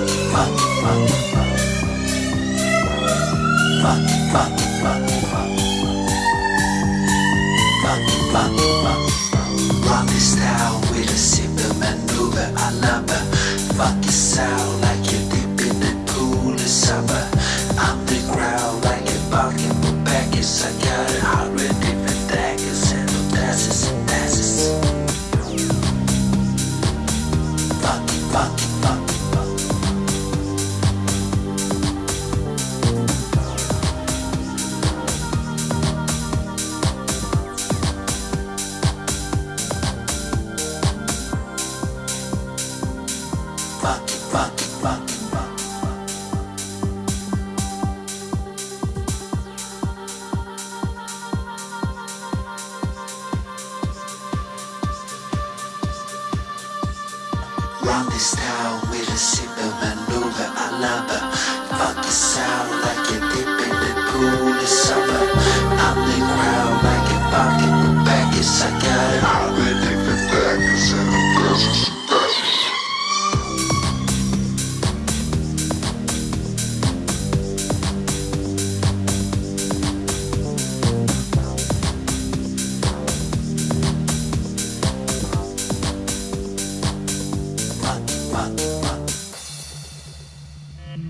Rock with a simple maneuver. I love. Fuck it sound like you're deep in the pool of summer. The ground like baggage. I got a Run this town with a simple maneuver. I love her.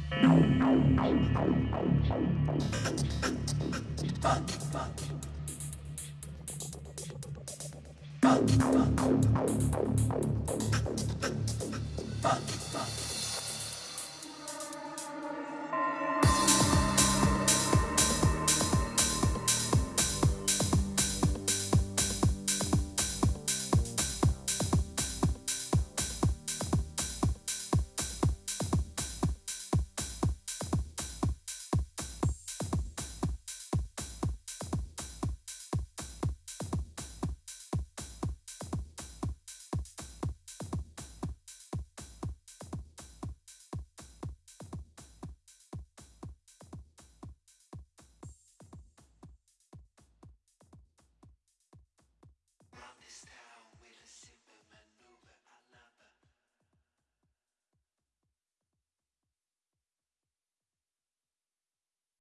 Bye.